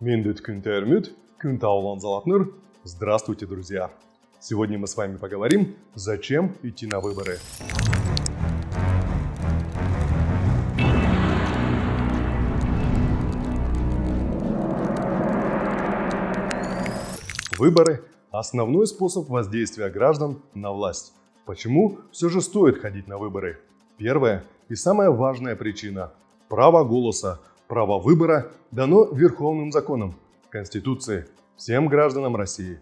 Миндет Кюнтермют, Кюнтаулан Залатныр. Здравствуйте, друзья! Сегодня мы с вами поговорим, зачем идти на выборы. Выборы – основной способ воздействия граждан на власть. Почему все же стоит ходить на выборы? Первая и самая важная причина – право голоса, право выбора дано Верховным законом, Конституции, всем гражданам России.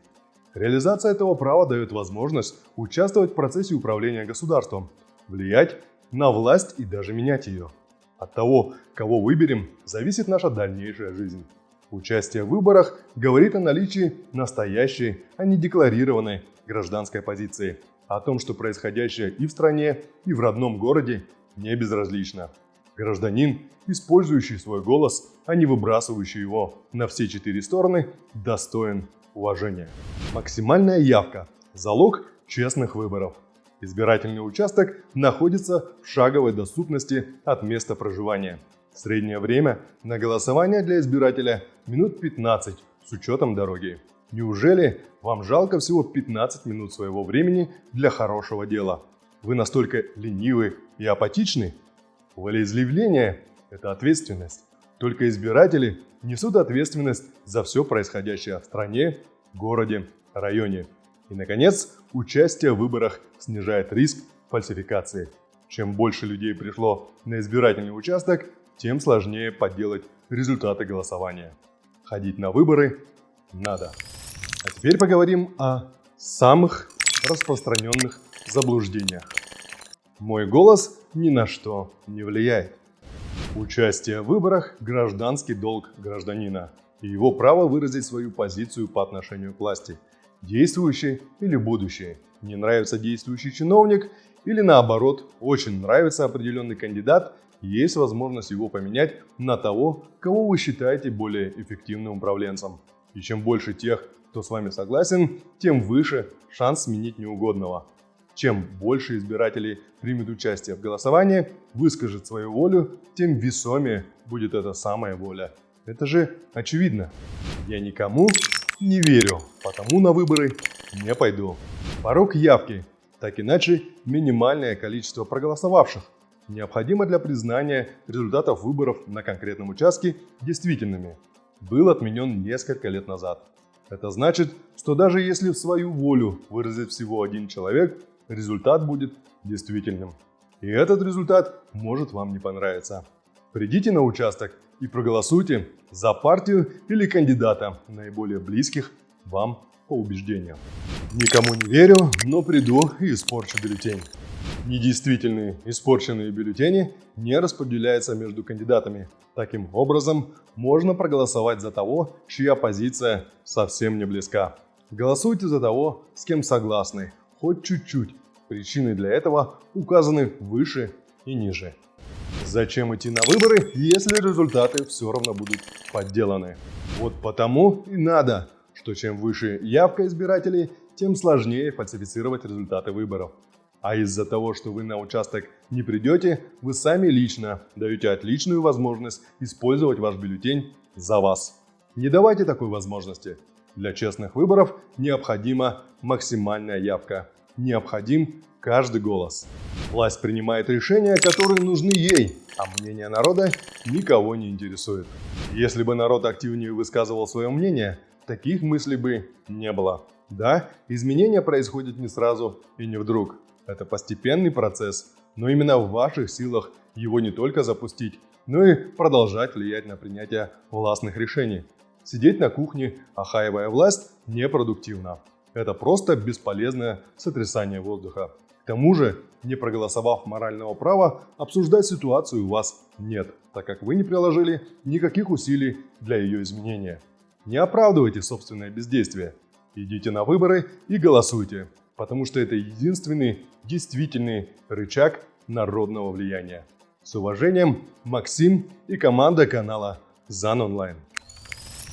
Реализация этого права дает возможность участвовать в процессе управления государством, влиять на власть и даже менять ее. От того, кого выберем, зависит наша дальнейшая жизнь. Участие в выборах говорит о наличии настоящей, а не декларированной гражданской позиции, о том, что происходящее и в стране, и в родном городе не безразлично. Гражданин, использующий свой голос, а не выбрасывающий его на все четыре стороны, достоин уважения. Максимальная явка – залог честных выборов. Избирательный участок находится в шаговой доступности от места проживания – Среднее время на голосование для избирателя минут 15 с учетом дороги. Неужели вам жалко всего 15 минут своего времени для хорошего дела? Вы настолько ленивы и апатичны? Волеизъявление – это ответственность. Только избиратели несут ответственность за все происходящее в стране, городе, районе. И, наконец, участие в выборах снижает риск фальсификации. Чем больше людей пришло на избирательный участок, тем сложнее подделать результаты голосования. Ходить на выборы надо. А теперь поговорим о самых распространенных заблуждениях. Мой голос ни на что не влияет. Участие в выборах – гражданский долг гражданина и его право выразить свою позицию по отношению к власти, действующей или будущей. Не нравится действующий чиновник или наоборот, очень нравится определенный кандидат есть возможность его поменять на того, кого вы считаете более эффективным управленцем. И чем больше тех, кто с вами согласен, тем выше шанс сменить неугодного. Чем больше избирателей примет участие в голосовании, выскажет свою волю, тем весомее будет эта самая воля. Это же очевидно. Я никому не верю, потому на выборы не пойду. Порог явки. Так иначе минимальное количество проголосовавших необходимо для признания результатов выборов на конкретном участке действительными, был отменен несколько лет назад. Это значит, что даже если в свою волю выразит всего один человек, результат будет действительным. И этот результат может вам не понравиться. Придите на участок и проголосуйте за партию или кандидата, наиболее близких вам по убеждениям. Никому не верю, но приду и испорчу бюллетень. Недействительные испорченные бюллетени не распределяются между кандидатами. Таким образом, можно проголосовать за того, чья позиция совсем не близка. Голосуйте за того, с кем согласны, хоть чуть-чуть. Причины для этого указаны выше и ниже. Зачем идти на выборы, если результаты все равно будут подделаны? Вот потому и надо, что чем выше явка избирателей, тем сложнее фальсифицировать результаты выборов. А из-за того, что вы на участок не придете, вы сами лично даете отличную возможность использовать ваш бюллетень за вас. Не давайте такой возможности. Для честных выборов необходима максимальная явка. Необходим каждый голос. Власть принимает решения, которые нужны ей, а мнение народа никого не интересует. Если бы народ активнее высказывал свое мнение, таких мыслей бы не было. Да, изменения происходят не сразу и не вдруг. Это постепенный процесс, но именно в ваших силах его не только запустить, но и продолжать влиять на принятие властных решений. Сидеть на кухне, охаивая власть, непродуктивно. Это просто бесполезное сотрясание воздуха. К тому же, не проголосовав морального права, обсуждать ситуацию у вас нет, так как вы не приложили никаких усилий для ее изменения. Не оправдывайте собственное бездействие. Идите на выборы и голосуйте потому что это единственный действительный рычаг народного влияния. С уважением, Максим и команда канала ЗАН Онлайн.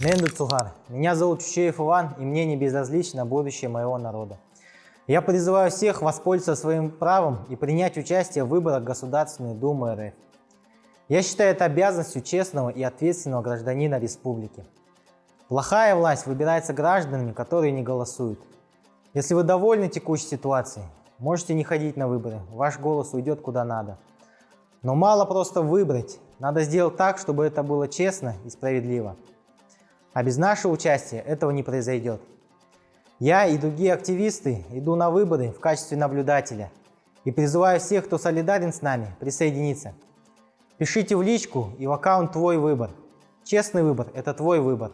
Менду Цугар. Меня зовут Чучеев Иван, и мне не безразлично будущее моего народа. Я призываю всех воспользоваться своим правом и принять участие в выборах Государственной Думы РФ. Я считаю это обязанностью честного и ответственного гражданина республики. Плохая власть выбирается гражданами, которые не голосуют. Если вы довольны текущей ситуацией, можете не ходить на выборы, ваш голос уйдет куда надо. Но мало просто выбрать, надо сделать так, чтобы это было честно и справедливо. А без нашего участия этого не произойдет. Я и другие активисты иду на выборы в качестве наблюдателя и призываю всех, кто солидарен с нами, присоединиться. Пишите в личку и в аккаунт «Твой выбор». Честный выбор – это твой выбор.